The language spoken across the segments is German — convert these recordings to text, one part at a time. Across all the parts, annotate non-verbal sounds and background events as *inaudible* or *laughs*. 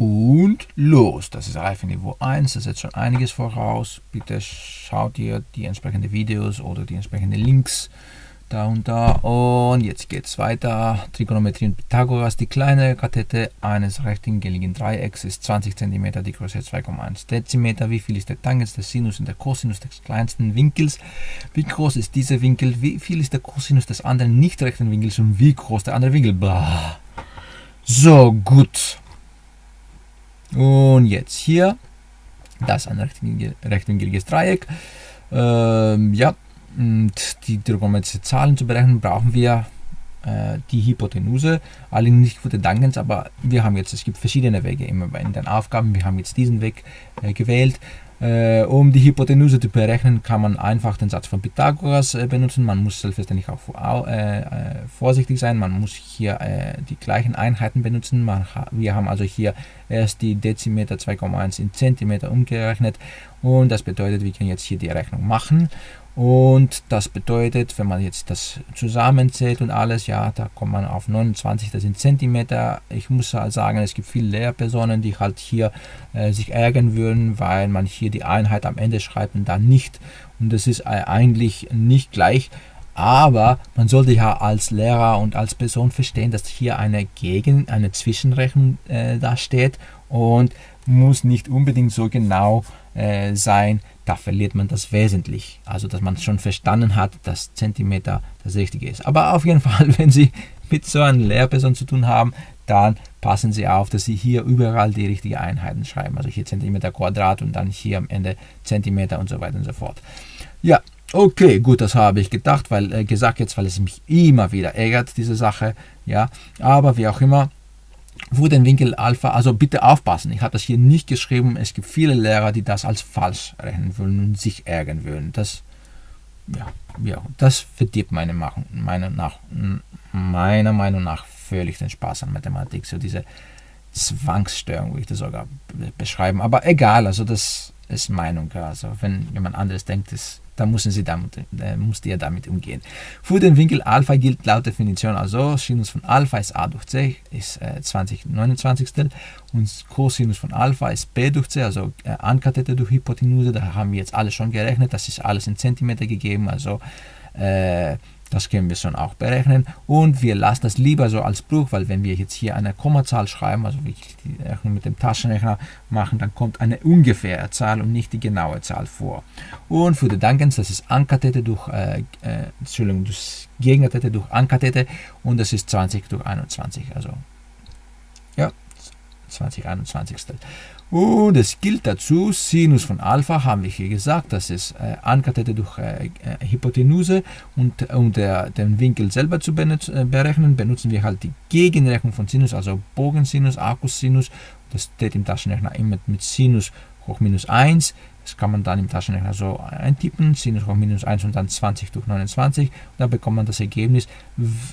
Und los! Das ist Reifenniveau 1, das setzt schon einiges voraus. Bitte schaut ihr die entsprechenden Videos oder die entsprechenden Links da und da. Und jetzt geht es weiter. Trigonometrie und Pythagoras. Die kleine Kathete eines rechtwinkligen Dreiecks ist 20 cm, die Größe 2,1 Dezimeter. Wie viel ist der Tangens, der Sinus und der Cosinus des kleinsten Winkels? Wie groß ist dieser Winkel? Wie viel ist der Cosinus des anderen nicht rechten Winkels und wie groß der andere Winkel? Blah. So, gut. Und jetzt hier, das ein rechtwinkliges Dreieck. Ähm, ja, und die trigonometrischen Zahlen zu berechnen, brauchen wir äh, die Hypotenuse, allerdings nicht für den Dankens, aber wir haben jetzt, es gibt verschiedene Wege immer in den Aufgaben, wir haben jetzt diesen Weg äh, gewählt. Äh, um die Hypotenuse zu berechnen, kann man einfach den Satz von Pythagoras äh, benutzen. Man muss selbstverständlich auch äh, vorsichtig sein. Man muss hier die gleichen Einheiten benutzen. Wir haben also hier erst die Dezimeter 2,1 in Zentimeter umgerechnet. Und das bedeutet, wir können jetzt hier die Rechnung machen. Und das bedeutet, wenn man jetzt das zusammenzählt und alles, ja, da kommt man auf 29, das sind Zentimeter. Ich muss halt sagen, es gibt viele Lehrpersonen, die halt hier äh, sich ärgern würden, weil man hier die Einheit am Ende schreibt und dann nicht. Und das ist eigentlich nicht gleich. Aber man sollte ja als Lehrer und als Person verstehen, dass hier eine Gegen-, eine Zwischenrechnung äh, da steht und muss nicht unbedingt so genau äh, sein, da verliert man das wesentlich. Also, dass man schon verstanden hat, dass Zentimeter das Richtige ist. Aber auf jeden *laughs* Fall, wenn Sie mit so einer Lehrperson zu tun haben, dann passen Sie auf, dass Sie hier überall die richtigen Einheiten schreiben. Also hier Zentimeter Quadrat und dann hier am Ende Zentimeter und so weiter und so fort. Ja, Okay, gut, das habe ich gedacht, weil äh, gesagt jetzt, weil es mich immer wieder ärgert, diese Sache. Ja, aber wie auch immer, wo den Winkel Alpha, also bitte aufpassen, ich habe das hier nicht geschrieben, es gibt viele Lehrer, die das als falsch rechnen würden und sich ärgern würden. Das, ja, ja, das verdirbt meine Meinung, meine nach, meiner Meinung nach völlig den Spaß an Mathematik, so diese Zwangsstörung, würde ich das sogar beschreiben. Aber egal, also das ist Meinung. Also wenn jemand anderes denkt, das dann müssen Sie damit, äh, musst ihr damit umgehen. Für den Winkel Alpha gilt laut Definition also, Sinus von Alpha ist a durch c, ist äh, 20 29 und Cosinus von Alpha ist b durch c, also äh, Ankathete durch Hypotenuse, da haben wir jetzt alles schon gerechnet, das ist alles in Zentimeter gegeben, also äh, das können wir schon auch berechnen. Und wir lassen das lieber so als Bruch, weil wenn wir jetzt hier eine Kommazahl schreiben, also wie ich die Rechnung mit dem Taschenrechner machen, dann kommt eine ungefähre Zahl und nicht die genaue Zahl vor. Und für die Dankens, das ist Ankathete durch, äh, äh, Entschuldigung, das Gegenkathete durch Ankathete und das ist 20 durch 21. Also, 20 21. Und es gilt dazu, Sinus von Alpha haben wir hier gesagt, das ist äh, Ankathete durch äh, äh, Hypotenuse und um der, den Winkel selber zu äh, berechnen, benutzen wir halt die Gegenrechnung von Sinus, also Bogensinus, Arcussinus. Das steht im Taschenrechner immer mit Sinus hoch minus 1. Das kann man dann im Taschenrechner so eintippen, Sinus hoch minus 1 und dann 20 durch 29. Und dann bekommt man das Ergebnis.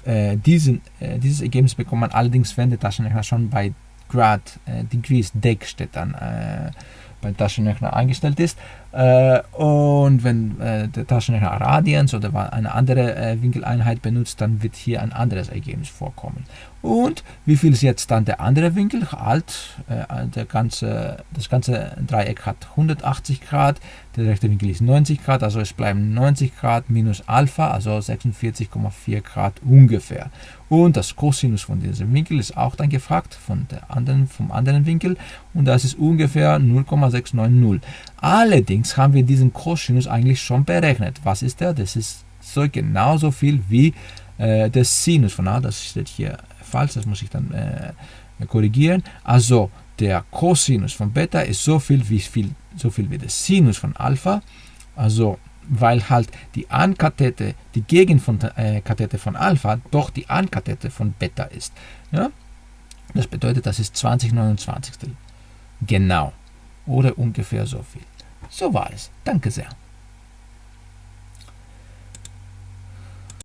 Äh, diesen, dieses Ergebnis bekommt man allerdings, wenn der Taschenrechner schon bei Grad äh, Degrees Deck steht dann äh, beim Taschenrechner eingestellt ist. Äh, und wenn äh, der Taschenrechner Radians oder eine andere äh, Winkeleinheit benutzt, dann wird hier ein anderes Ergebnis vorkommen. Und wie viel ist jetzt dann der andere Winkel? Alt, äh, der ganze, das ganze Dreieck hat 180 Grad, der rechte Winkel ist 90 Grad, also es bleiben 90 Grad minus Alpha, also 46,4 Grad ungefähr. Und das Cosinus von diesem Winkel ist auch dann gefragt, von der anderen, vom anderen Winkel, und das ist ungefähr 0,690. Allerdings haben wir diesen Cosinus eigentlich schon berechnet. Was ist der? Das ist so genauso viel wie äh, der Sinus von A, das steht hier falsch, das muss ich dann äh, korrigieren. Also der Cosinus von Beta ist so viel wie, viel, so viel wie der Sinus von Alpha. Also weil halt die Ankathete, die Gegend von äh, von Alpha doch die Ankathete von Beta ist. Ja? Das bedeutet, das ist 2029. Genau. Oder ungefähr so viel. So war es. Danke sehr.